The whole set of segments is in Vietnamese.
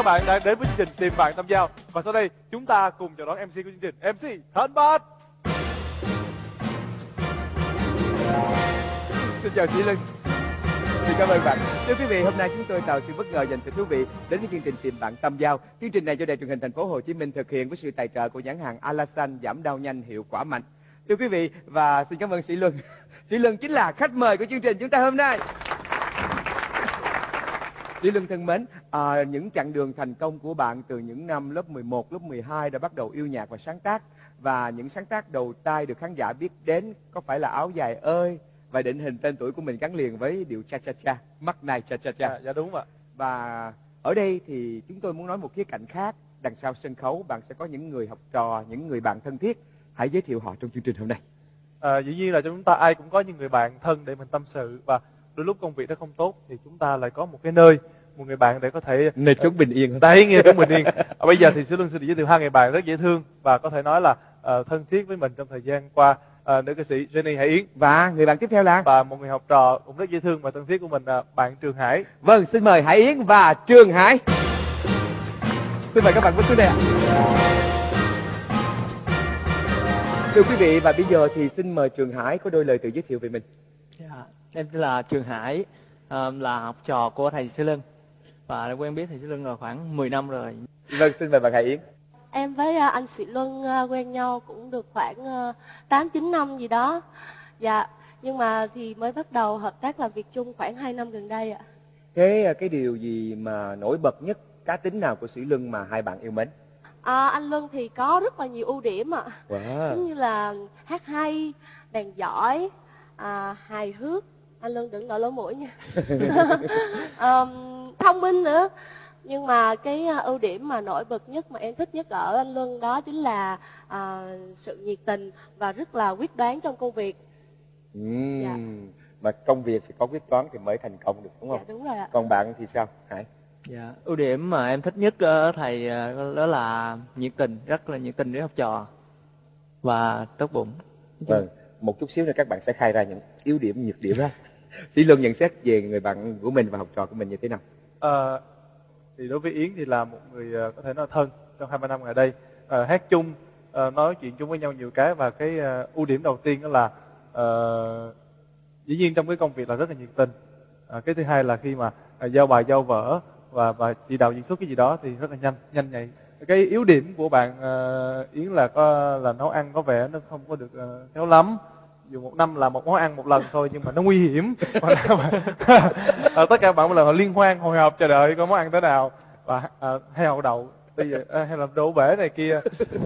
các bạn đã đến với chương trình tìm bạn tâm giao và sau đây chúng ta cùng chào đón MC của chương trình MC thân Bát Xin chào Sĩ linh Xin cảm ơn bạn Thưa quý vị, hôm nay chúng tôi tạo sự bất ngờ dành cho quý vị đến với chương trình tìm bạn tâm giao. Chương trình này do Đài truyền hình thành phố Hồ Chí Minh thực hiện với sự tài trợ của nhãn hàng Alasan giảm đau nhanh hiệu quả mạnh. Thưa quý vị và xin cảm ơn Sĩ Luân. Sĩ Luân chính là khách mời của chương trình chúng ta hôm nay. Sĩ Luân thân mến, à, những chặng đường thành công của bạn từ những năm lớp 11, lớp 12 đã bắt đầu yêu nhạc và sáng tác và những sáng tác đầu tay được khán giả biết đến có phải là áo dài ơi và định hình tên tuổi của mình gắn liền với điệu cha cha cha, mắt này cha cha cha. dạ, dạ đúng ạ Và ở đây thì chúng tôi muốn nói một khía cạnh khác. Đằng sau sân khấu bạn sẽ có những người học trò, những người bạn thân thiết. Hãy giới thiệu họ trong chương trình hôm nay. à, dĩ nhiên là chúng ta ai cũng có những người bạn thân để mình tâm sự và đôi lúc công việc nó không tốt thì chúng ta lại có một cái nơi một người bạn để có thể Nơi chốn bình yên. đấy nghe chúng mình yên à, bây giờ thì sư luân xin được giới thiệu hai người bạn rất dễ thương và có thể nói là ờ, thân thiết với mình trong thời gian qua Ờ, nữ ca sĩ Jenny Hải Yến Và người bạn tiếp theo là và một người học trò cũng rất dễ thương và thân thiết của mình là bạn Trường Hải Vâng, xin mời Hải Yến và Trường Hải. Xin mời các bạn bước xuống đây ạ. Thưa quý vị và bây giờ thì xin mời Trường Hải có đôi lời tự giới thiệu về mình. Dạ, em tên là Trường Hải, ờ, là học trò của thầy Sư Lân và đã quen biết thầy Sư Lân rồi khoảng 10 năm rồi. Vâng, xin mời bạn Hải Yến. Em với à, anh Sĩ Luân à, quen nhau cũng được khoảng à, tám chín năm gì đó. Dạ, nhưng mà thì mới bắt đầu hợp tác làm việc chung khoảng 2 năm gần đây ạ. Thế cái điều gì mà nổi bật nhất, cá tính nào của Sĩ Luân mà hai bạn yêu mến? À, anh Luân thì có rất là nhiều ưu điểm ạ. Wow. Giống như là hát hay, đàn giỏi, à, hài hước. Anh Luân đừng nổi lỗ mũi nha. Ờm, thông minh nữa. Nhưng mà cái à, ưu điểm mà nổi bật nhất mà em thích nhất ở anh Luân đó chính là à, sự nhiệt tình và rất là quyết đoán trong công việc. Ừm, Dạ. Mà công việc thì có quyết toán thì mới thành công được đúng Dạ không? đúng rồi ạ. Còn bạn thì sao? Hải. Dạ, ưu điểm mà em thích nhất ở thầy ờ, đó là nhiệt tình, rất là nhiệt tình với học trò và tốt bụng. Vâng, một chút xíu nữa các bạn sẽ khai ra những yếu điểm, nhược điểm đó. Sĩ Luân nhận xét về người bạn của mình và học trò của mình như thế nào? À, thì đối với Yến thì là một người ờ, có thể nói thân trong hai ba năm gần đây. À, hát chung à, nói chuyện chung với nhau nhiều cái và cái à, ưu điểm đầu tiên đó là à, dĩ nhiên trong cái công việc là rất là nhiệt tình. À, cái thứ hai là khi mà à, giao bài giao vở và và chỉ đạo diễn xuất cái gì đó thì rất là nhanh nhanh nhạy. Cái yếu điểm của bạn ờ, Yến là có là nấu ăn có vẻ nó không có được ờ, khéo lắm dù một năm làm một món ăn một lần thôi nhưng mà nó nguy hiểm Ờ, tất cả bạn một lần họ liên hoan hồi hộp chờ đợi có món ăn thế nào và à, hay hậu đậu bây giờ à, hay là đổ bể này kia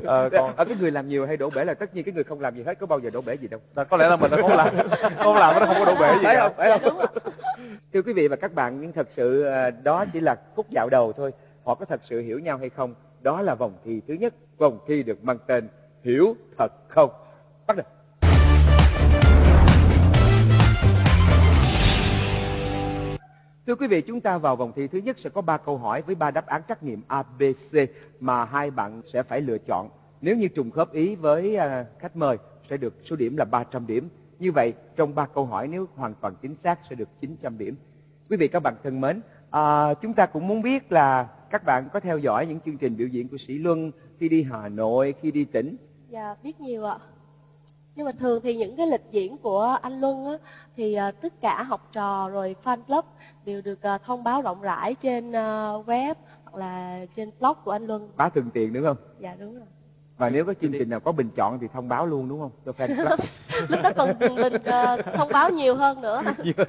Ờ, còn Ở cái người làm nhiều hay đổ bể là tất nhiên cái người không làm gì hết có bao giờ đổ bể gì đâu. là có lẽ là mình đã không làm không làm nó không có đổ bể gì phải không? Phải không? Thưa quý vị và các bạn, nhưng thật sự à, đó chỉ là khúc dạo đầu thôi. Họ có thật sự hiểu nhau hay không? Đó là vòng thi thứ nhất. Vòng thi được mang tên Hiểu thật không? Bắt đầu. Thưa quý vị, chúng ta vào vòng thi thứ nhất sẽ có 3 câu hỏi với 3 đáp án trắc nghiệm ABC mà hai bạn sẽ phải lựa chọn. Nếu như trùng khớp ý với à, khách mời sẽ được số điểm là 300 điểm. Như vậy, trong 3 câu hỏi nếu hoàn toàn chính xác sẽ được 900 điểm. Quý vị các bạn thân mến, à, chúng ta cũng muốn biết là các bạn có theo dõi những chương trình biểu diễn của Sĩ Luân khi đi Hà Nội, khi đi tỉnh. Dạ biết nhiều ạ. Nhưng mà thường thì những cái lịch diễn của anh Luân á, thì à, tất cả học trò rồi fan club đều được à, thông báo rộng rãi trên à, web hoặc là trên blog của anh Luân. Bá thường tiền đúng không? Dạ đúng rồi. Và nếu có chương trình nào có bình chọn thì thông báo luôn đúng không? Cho fan club. Lúc đó còn mình à, thông báo nhiều hơn nữa.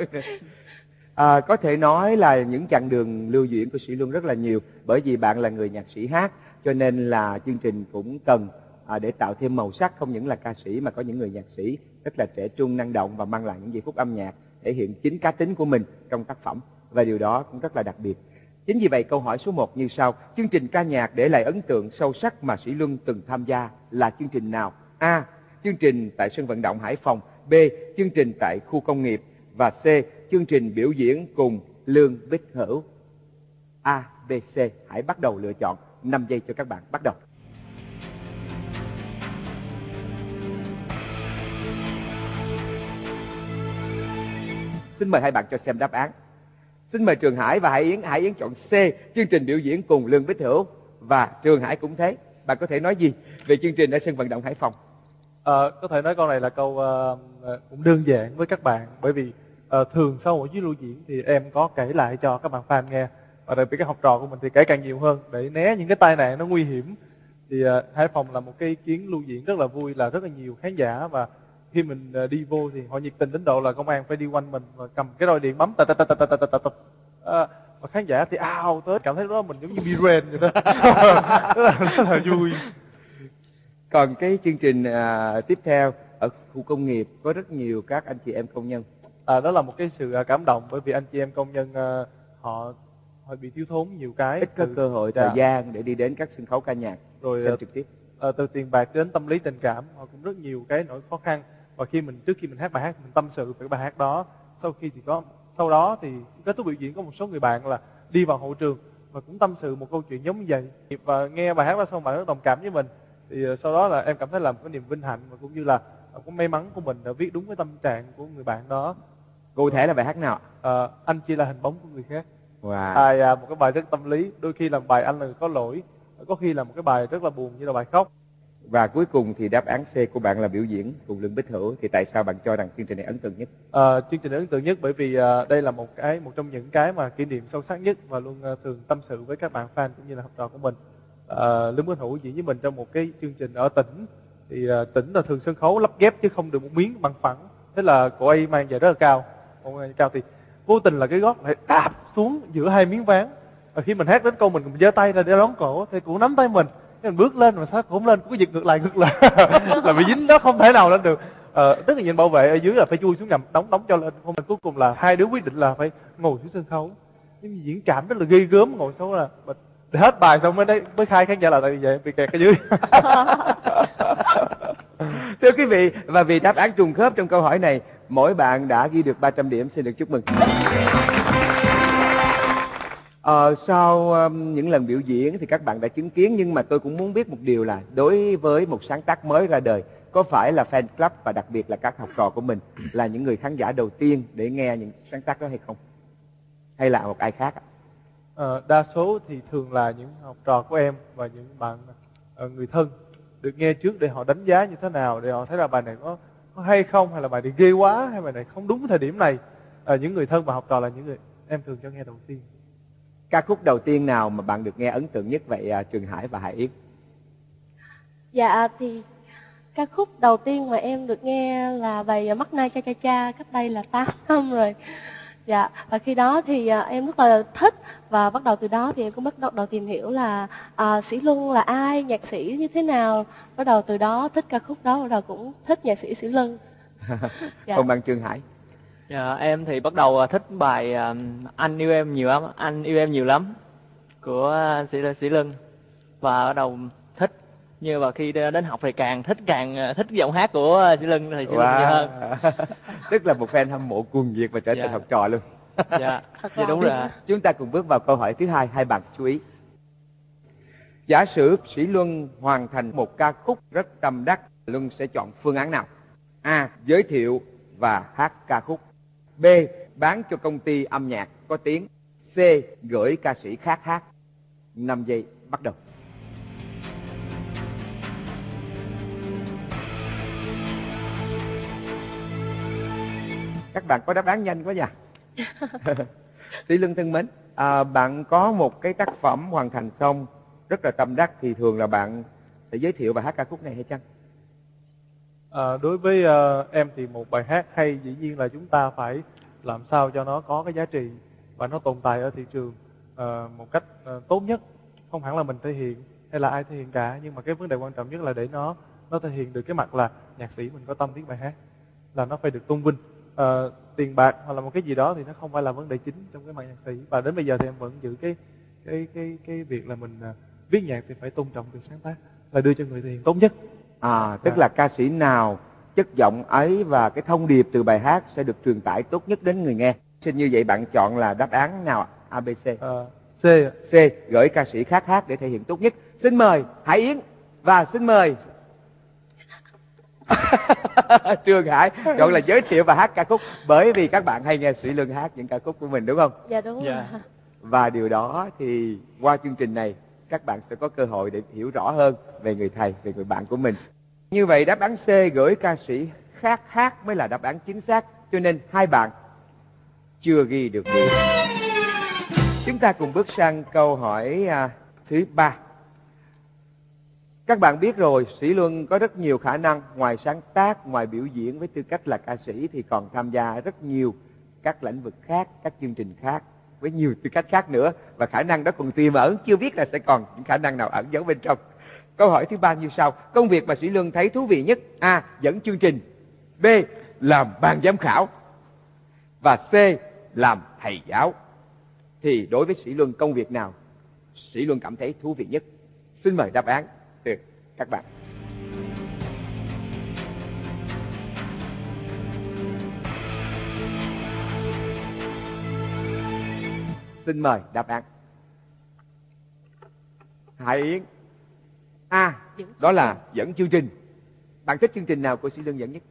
À, có thể nói là những chặng đường lưu diễn của Sĩ Luân rất là nhiều bởi vì bạn là người nhạc sĩ hát cho nên là chương trình cũng cần à, để tạo thêm màu sắc không những là ca sĩ mà có những người nhạc sĩ rất là trẻ trung năng động và mang lại những giây phút âm nhạc thể hiện chính cá tính của mình trong tác phẩm và điều đó cũng rất là đặc biệt. Chính vì vậy câu hỏi số 1 như sau. Chương trình ca nhạc để lại ấn tượng sâu sắc mà Sĩ Luân từng tham gia là chương trình nào? A. Chương trình tại sân vận động Hải Phòng. B. Chương trình tại khu công nghiệp. Và C. Chương trình biểu diễn cùng Lương Bích Hữu. A, B, C. Hãy bắt đầu lựa chọn. 5 giây cho các bạn. Bắt đầu. Xin mời hai bạn cho xem đáp án. xin mời trường hải và hải yến. Hải yến chọn c. Chương trình biểu diễn cùng lương bích hữu và trường hải cũng thế. Bạn có thể nói gì về chương trình ở sân vận động hải phòng? À, có thể nói câu này là câu uh, cũng đơn giản với các bạn. Bởi vì uh, thường sau mỗi chuyến lưu diễn thì em có kể lại cho các bạn fan nghe. Và đặc biệt các học trò của mình thì kể càng nhiều hơn. Để né những cái tai nạn nó nguy hiểm thì uh, Hải Phòng là một cái chuyến lưu diễn rất là vui là rất là nhiều khán giả và khi mình ờ, đi vô thì họ nhiệt tình đến độ là công an phải đi quanh mình và cầm cái roi điện bấm tật tật tật tật tật tật Ờ, và khán giả thì ao tới cảm thấy đó mình giống như Biren vậy đó. Rất là, rất là vui. Còn cái chương trình à, tiếp theo ở khu công nghiệp có rất nhiều các anh chị em công nhân. À, đó là một cái sự à, cảm động bởi vì anh chị em công nhân à, họ họ bị thiếu thốn nhiều cái ít có từ- cơ hội dạ. thời gian để đi đến các sân khấu ca nhạc. Rồi xem trực tiếp. à, từ tiền bạc đến tâm lý tình cảm họ cũng rất nhiều cái nỗi khó khăn và khi mình trước khi mình hát bài hát mình tâm sự về bài hát đó sau khi thì có sau đó thì kết thúc biểu diễn có một số người bạn là đi vào hậu trường và cũng tâm sự một câu chuyện giống như vậy. Và nghe bài hát đó xong bạn rất đồng cảm với mình. Thì à, sau đó là em cảm thấy là một cái niềm vinh hạnh và cũng như là à, có may mắn của mình đã viết đúng cái tâm trạng của người bạn đó. Cụ thể là bài hát nào à, anh chỉ là hình bóng của người khác. Wow. bài à, một cái bài rất tâm lý đôi khi là bài anh là người có lỗi có khi là một cái bài rất là buồn như là bài khóc và cuối cùng thì đáp án C của bạn là biểu diễn cùng lương bích hữu. Thì tại sao bạn cho rằng chương trình này ấn tượng nhất? À, chương trình ấn tượng nhất bởi vì à, đây là một cái một trong những cái mà kỷ niệm sâu sắc nhất và luôn à, thường tâm sự với các bạn fan cũng như là học trò của mình. À, lương bích hữu diễn với mình trong một cái chương trình ở tỉnh thì à, tỉnh là thường sân khấu lắp ghép chứ không được một miếng bằng phẳng. Thế là cô ấy mang về rất là cao. Cô cao thì vô tình là cái gót lại đạp xuống giữa hai miếng ván. Và khi mình hát đến câu mình mình giơ tay ra để đón cổ thì cũng nắm tay mình. Thế mình bước lên mà sao cũng lên cũng giật ngược lại ngược lại. Là bị dính nó không thể nào lên được. Ờ, tức là nhìn bảo vệ ở dưới là phải chui xuống nhầm đóng đóng cho lên. Không cuối cùng là hai đứa quyết định là phải ngồi xuống sân khấu. Nhưng mà diễn cảm rất là ghê gớm ngồi xuống là mình hết bài xong mới đấy mới khai khán giả là tại vì vậy bị kẹt ở dưới. Thưa quý vị và vì đáp án trùng khớp trong câu hỏi này mỗi bạn đã ghi được 300 điểm xin được chúc mừng. Ờ, sau um, những lần biểu diễn thì các bạn đã chứng kiến nhưng mà tôi cũng muốn biết một điều là đối với một sáng tác mới ra đời có phải là fan club và đặc biệt là các học trò của mình là những người khán giả đầu tiên để nghe những sáng tác đó hay không? Hay là một ai khác ạ? À, đa số thì thường là những học trò của em và những bạn ờ, người thân được nghe trước để họ đánh giá như thế nào để họ thấy là bài này có, có hay không hay là bài này ghê quá hay bài này không đúng thời điểm này à, những người thân và học trò là những người em thường cho nghe đầu tiên Ca khúc đầu tiên nào mà bạn được nghe ấn tượng nhất vậy à, Trường Hải và Hải Yến? Dạ thì ca khúc đầu tiên mà em được nghe là bài Mắt Nay Cha Cha Cha cách đây là 8 năm rồi. Dạ và khi đó thì à, em rất là thích và bắt đầu từ đó thì em cũng bắt đầu, đầu tìm hiểu là à, Sĩ Luân là ai, nhạc sĩ như thế nào. Bắt đầu từ đó thích ca khúc đó, bắt đầu cũng thích nhạc sĩ Sĩ Luân. Dạ. Còn bạn Trường Hải? Dạ, em thì bắt đầu à, thích bài à, anh yêu em nhiều lắm anh yêu em nhiều lắm của à, sĩ sĩ lân và bắt đầu thích như và khi đến học thì càng thích càng thích giọng hát của sĩ lân thì sĩ lân nhiều hơn Tức là một fan hâm mộ cuồng nhiệt và trở thành Dạ. học trò luôn. dạ dạ đúng rồi. Chúng ta cùng bước vào câu hỏi thứ hai, hai bạn chú ý. Giả sử Sĩ Luân hoàn thành một ca khúc rất tâm đắc, Luân sẽ chọn phương án nào? A. Giới thiệu và hát ca khúc. B. Bán cho công ty âm nhạc có tiếng. C. Gửi ca sĩ khác hát. 5 giây, bắt đầu. Các bạn có đáp án nhanh quá nha. Sĩ Lương thân mến, à, bạn có một cái tác phẩm hoàn thành xong rất là tâm đắc thì thường là bạn sẽ giới thiệu và hát ca khúc này hay chăng? À, đối với ờ, em thì một bài hát hay dĩ nhiên là chúng ta phải làm sao cho nó có cái giá trị và nó tồn tại ở thị trường ờ, một cách ờ, tốt nhất. Không hẳn là mình thể hiện hay là ai thể hiện cả nhưng mà cái vấn đề quan trọng nhất là để nó nó thể hiện được cái mặt là nhạc sĩ mình có tâm viết bài hát là nó phải được tôn vinh. Ờ, tiền bạc hoặc là một cái gì đó thì nó không phải là vấn đề chính trong cái mặt nhạc sĩ. Và đến bây giờ thì em vẫn giữ cái cái cái cái việc là mình ờ, viết nhạc thì phải tôn trọng việc sáng tác là đưa cho người thể hiện tốt nhất. À, tức là ca sĩ nào chất giọng ấy và cái thông điệp từ bài hát sẽ được truyền tải tốt nhất đến người nghe. Xin như vậy bạn chọn là đáp án nào ạ? A, B, C. Ờ, C. Gửi ca sĩ khác hát để thể hiện tốt nhất. Xin mời Hải Yến và xin mời Trường Hải chọn là giới thiệu và hát ca khúc bởi vì các bạn hay nghe Sĩ Luân hát những ca khúc của mình đúng không? dạ đúng Dạ. rồi Và điều đó thì qua chương trình này các bạn sẽ có cơ hội để hiểu rõ hơn về người thầy, về người bạn của mình. Như vậy đáp án C gửi ca sĩ khác hát mới là đáp án chính xác. Cho nên hai bạn chưa ghi được điểm. Chúng ta cùng bước sang câu hỏi à, thứ ba. Các bạn biết rồi, Sĩ Luân có rất nhiều khả năng ngoài sáng tác, ngoài biểu diễn với tư cách là ca sĩ thì còn tham gia rất nhiều các lĩnh vực khác, các chương trình khác với nhiều tư cách khác nữa và khả năng đó còn tiềm ẩn chưa biết là sẽ còn những khả năng nào ẩn giấu bên trong. Câu hỏi thứ ba như sau: Công việc mà Sĩ Luân thấy thú vị nhất, A. Dẫn chương trình B. Làm ban giám khảo và C. Làm thầy giáo. Thì đối với Sĩ Luân công việc nào Sĩ Luân cảm thấy thú vị nhất? Xin mời đáp án từ các bạn. Xin mời đáp án. Hải Yến. A. Dẫn đó là dẫn chương trình. Bạn thích chương trình nào của Sĩ Luân dẫn nhất?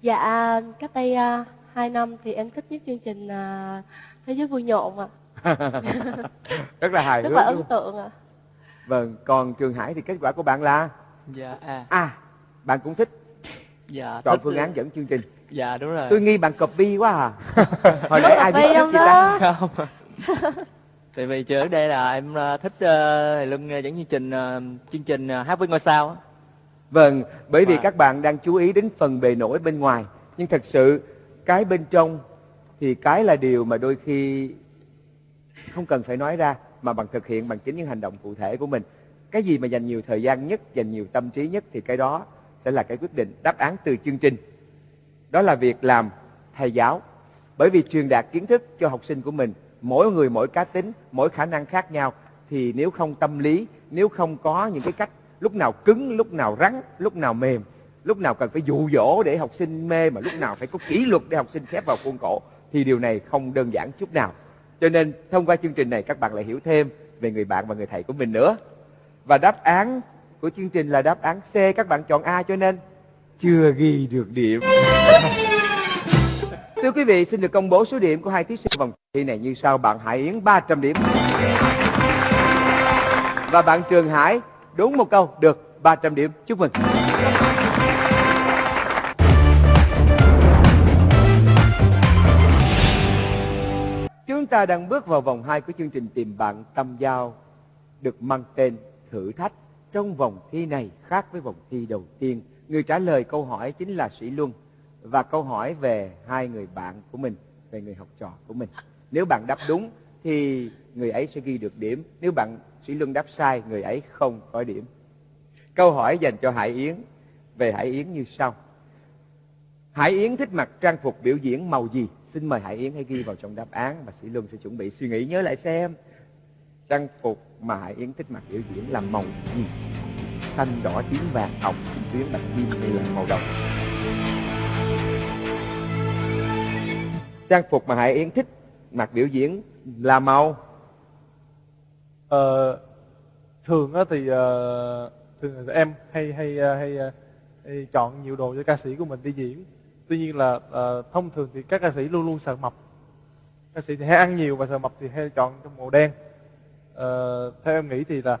dạ cách đây à, hai năm thì em thích nhất chương trình à, thế giới vui nhộn ạ Rất là hài rất là ấn tượng ạ Vâng, còn Trường Hải thì kết quả của bạn là dạ à A. Bạn cũng thích dạ chọn thích- phương án dẫn chương trình. dạ đúng rồi Tôi nghi bạn copy quá à. Hồi nãy ai biết không ta? đó? không tại vì trước đây là em ờ, thích thầy Luân dẫn chương trình chương trình ờ, hát với ngôi sao. Vâng, bởi vì Và- các bạn đang chú ý đến phần bề nổi bên ngoài. Nhưng thật sự cái bên trong thì cái là điều mà đôi khi không cần phải nói ra mà bằng thực hiện bằng chính những hành động cụ thể của mình. Cái gì mà dành nhiều thời gian nhất, dành nhiều tâm trí nhất thì cái đó sẽ là cái quyết định đáp án từ chương trình. Đó là việc làm thầy giáo. Bởi vì truyền đạt kiến thức cho học sinh của mình, mỗi người mỗi cá tính, mỗi khả năng khác nhau thì nếu không tâm lý, nếu không có những cái cách lúc nào cứng, lúc nào rắn, lúc nào mềm, lúc nào cần phải dụ dỗ để học sinh mê mà lúc nào phải có kỷ luật để học sinh khép vào khuôn khổ thì điều này không đơn giản chút nào. Cho nên thông qua chương trình này các bạn lại hiểu thêm về người bạn và người thầy của mình nữa. Và đáp án của chương trình là đáp án C, các bạn chọn A cho nên chưa ghi được điểm. Thưa quý vị, xin được công bố số điểm của hai thí sinh vòng thi này như sau. Bạn Hải Yến 300 điểm. Và bạn Trường Hải đúng một câu được 300 điểm. Chúc mừng. Chúng ta đang bước vào vòng 2 của chương trình tìm bạn tâm giao được mang tên thử thách. Trong vòng thi này khác với vòng thi đầu tiên, người trả lời câu hỏi chính là Sĩ Luân và câu hỏi về hai người bạn của mình, về người học trò của mình. Nếu bạn đáp đúng thì người ấy sẽ ghi được điểm, nếu bạn Sĩ Luân đáp sai, người ấy không có điểm. Câu hỏi dành cho Hải Yến về Hải Yến như sau. Hải Yến thích mặc trang phục biểu diễn màu gì? Xin mời Hải Yến hãy ghi vào trong đáp án và Sĩ Luân sẽ chuẩn bị suy nghĩ nhớ lại xem. Trang phục mà Hải Yến thích mặc biểu diễn là màu gì? Xanh, đỏ, tím, vàng, hồng, tím tuyến, bạch kim hay là màu đồng? Trang phục mà Hải Yến thích mặc biểu diễn là màu. Ờ, thường á thì ờ, thường là em hay hay ờ, hay, ờ, hay chọn nhiều đồ cho ca sĩ của mình đi diễn. Tuy nhiên là thông thường thì các ca sĩ luôn luôn sợ mập. Ca sĩ thì hay ăn nhiều và sợ mập thì hay chọn trong màu đen. Ờ, theo em nghĩ thì là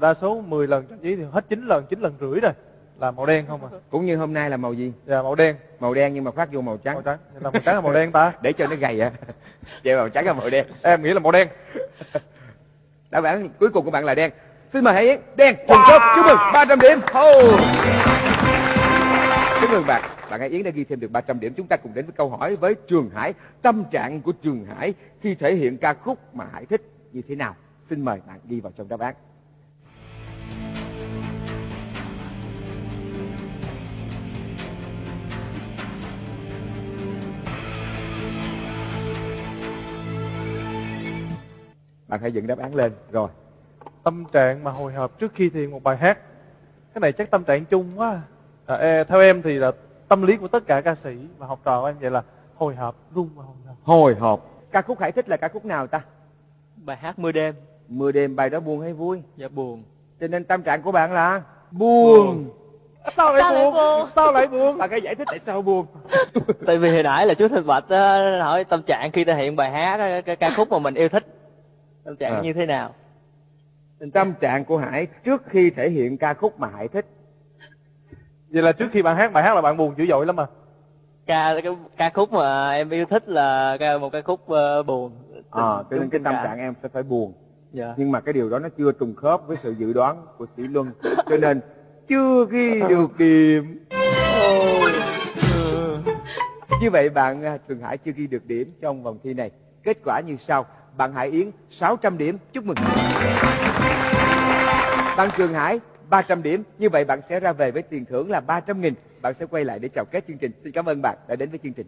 đa số 10 lần trang trí thì hết 9 lần 9 lần rưỡi rồi là màu đen không à cũng như hôm nay là màu gì? dạ màu đen Màu đen nhưng mà khoác vô màu trắng. màu trắng là màu trắng là màu đen ta Để cho nó gầy á. Vậy màu trắng là màu đen. em nghĩ là màu đen Đáp án cuối cùng của bạn là đen. Xin mời Hải Yến. Đen. Trùng khớp. Chúc mừng 300 điểm. Oh. Chúc mừng bạn. Bạn Hải Yến đã ghi thêm được 300 điểm. Chúng ta cùng đến với câu hỏi với Trường Hải. Tâm trạng của Trường Hải khi thể hiện ca khúc mà Hải thích như thế nào? Xin mời bạn ghi vào trong đáp án. Bạn hãy dựng đáp án lên. Rồi. tâm trạng mà hồi hộp trước khi thiền một bài hát cái này chắc tâm trạng chung quá à, e- theo em thì là tâm lý của tất cả ca sĩ và học trò của em vậy là hồi hộp run và hồi hộp Hồi hộp. Ca khúc Hải thích là ca khúc nào ta? bài hát mưa đêm Mưa đêm bài đó buồn hay vui? dạ buồn Cho nên tâm trạng của bạn là buồn. sao lại Sao lại buồn buồn? sao lại buồn bạn hãy giải thích tại sao buồn tại vì hồi nãy là chú Thanh Bạch á, hỏi tâm trạng khi thể hiện bài hát cái ca khúc mà mình yêu thích tâm trạng À. như thế nào? Tâm trạng của hải trước khi thể hiện ca khúc mà hải thích. Vậy là trước khi bạn hát bài hát là bạn buồn dữ dội lắm mà ca cái ca khúc mà em yêu thích là ca một ca khúc ờ, buồn. À, cho nên cái tâm cảm. trạng em sẽ phải buồn. Dạ. Nhưng mà cái điều đó nó chưa trùng khớp với sự dự đoán của sĩ luân. Cho nên chưa ghi được điểm như vậy bạn à, trường hải chưa ghi được điểm trong vòng thi này. Kết quả như sau bạn hải yến 600 điểm chúc mừng bạn trường hải 300 điểm như vậy bạn sẽ ra về với tiền thưởng là 300 nghìn bạn sẽ quay lại để chào kết chương trình xin cảm ơn bạn đã đến với chương trình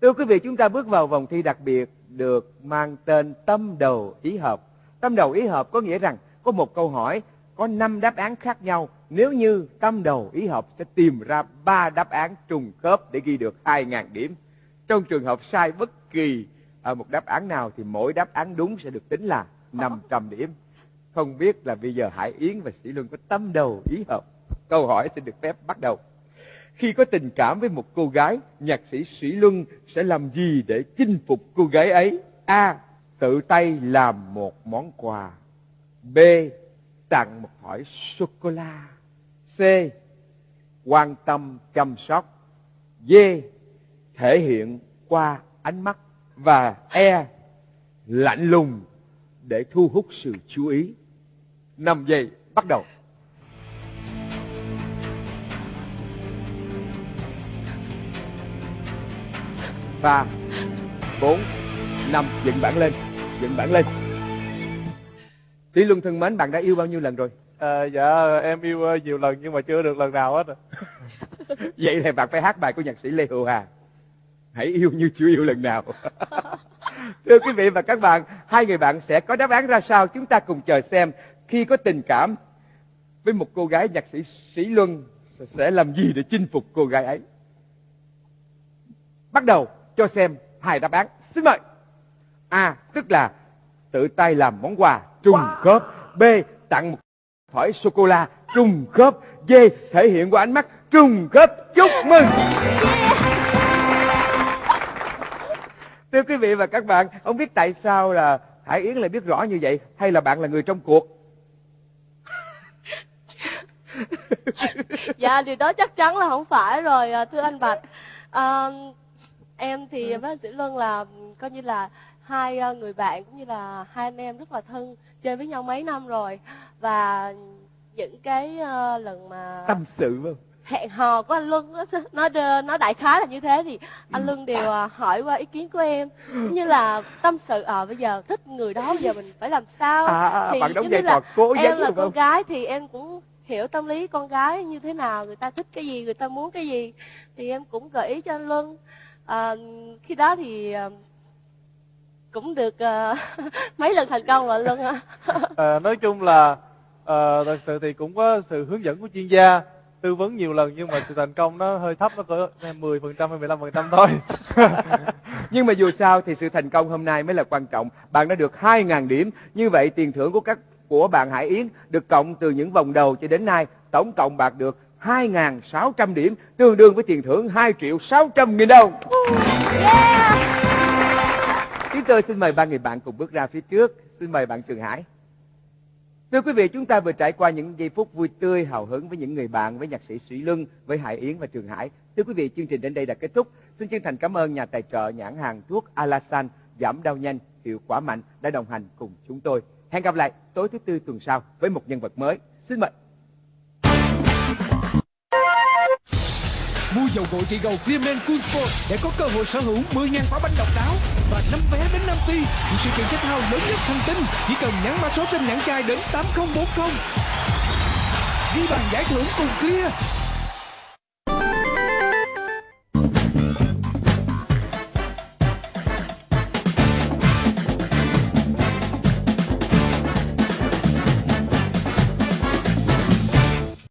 Thưa quý vị, chúng ta bước vào vòng thi đặc biệt được mang tên tâm đầu ý hợp. Tâm đầu ý hợp có nghĩa rằng có một câu hỏi có 5 đáp án khác nhau. Nếu như tâm đầu ý hợp sẽ tìm ra 3 đáp án trùng khớp để ghi được 2.000 điểm. Trong trường hợp sai bất kỳ à, một đáp án nào thì mỗi đáp án đúng sẽ được tính là 500 điểm. Không biết là bây giờ Hải Yến và Sĩ Luân có tâm đầu ý hợp. Câu hỏi xin được phép bắt đầu. Khi có tình cảm với một cô gái, nhạc sĩ Sĩ Luân sẽ làm gì để chinh phục cô gái ấy? A. Tự tay làm một món quà. B. Tặng một thỏi sô-cô-la. C. Quan tâm chăm sóc. D. Thể hiện qua ánh mắt. Và E. Lạnh lùng để thu hút sự chú ý. 5 giây, bắt đầu. ba bốn năm dựng bảng lên dựng bảng lên Tỷ Luân thân mến bạn đã yêu bao nhiêu lần rồi à, dạ em yêu ờ, nhiều lần nhưng mà chưa được lần nào hết. Vậy thì bạn phải hát bài của nhạc sĩ Lê Hữu Hà. Hãy yêu như chưa yêu lần nào. Thưa quý vị và các bạn Hai người bạn sẽ có đáp án ra sao? Chúng ta cùng chờ xem. Khi có tình cảm với một cô gái nhạc sĩ Sĩ Luân Sẽ làm gì để chinh phục cô gái ấy? Bắt đầu cho xem hai đáp án. Xin mời. A. Tức là tự tay làm món quà trùng khớp. B. Tặng một thỏi sô-cô-la trùng khớp dê Thể hiện qua ánh mắt trùng khớp. Chúc mừng! Thưa quý vị và các bạn Không biết tại sao là Hải Yến lại biết rõ như vậy Hay là bạn là người trong cuộc? Dạ điều đó chắc chắn là không phải rồi à, thưa anh bạch. À, em thì với anh sĩ luân là coi như là hai à, người bạn cũng như là hai anh em rất là thân chơi với nhau mấy năm rồi. Và những cái à, lần mà Tâm sự không hẹn hò của anh Luân nó nó đại khái là như thế thì anh Luân đều à, hỏi qua ý kiến của em. Như là tâm sự ờ bây giờ thích người đó bây giờ mình phải làm sao? À, à, thì Bạn đóng vai là trò cố em là con không? gái thì em cũng hiểu tâm lý con gái như thế nào người ta thích cái gì người ta muốn cái gì. Thì em cũng gợi ý cho anh Luân à, khi đó thì à, cũng được à, mấy lần thành công rồi Luân ạ Ờ, nói chung là ờ, thật sự thì cũng có sự hướng dẫn của chuyên gia tư vấn nhiều lần nhưng mà sự thành công nó hơi thấp nó cỡ 10 phần trăm hay 15 phần trăm thôi Nhưng mà dù sao thì sự thành công hôm nay mới là quan trọng. Bạn đã được 2.000 điểm. Như vậy tiền thưởng của các của bạn Hải Yến được cộng từ những vòng đầu cho đến nay. Tổng cộng bạn được 2.600 điểm, tương đương với tiền thưởng 2 triệu 600 nghìn đồng. Chúng tôi xin mời ba người bạn cùng bước ra phía trước. Xin mời bạn Trường Hải. Thưa quý vị, chúng ta vừa trải qua những giây phút vui tươi, hào hứng với những người bạn, với nhạc sĩ Sĩ Luân, với Hải Yến và Trường Hải. Thưa quý vị, chương trình đến đây đã kết thúc. Xin chân thành cảm ơn nhà tài trợ nhãn hàng thuốc Alasan giảm đau nhanh, hiệu quả mạnh đã đồng hành cùng chúng tôi. Hẹn gặp lại tối thứ tư tuần sau với một nhân vật mới. Xin mời. Mua dầu gội trị gầu Clearman Cool Sport để có cơ hội sở hữu 10.000 quả bánh độc đáo và 5 vé đến Nam Phi thì sự kiện thể thao lớn nhất hành tinh. Chỉ cần nhắn mã số trên nhãn chai đến 8040. Ghi bàn giải thưởng cùng Clear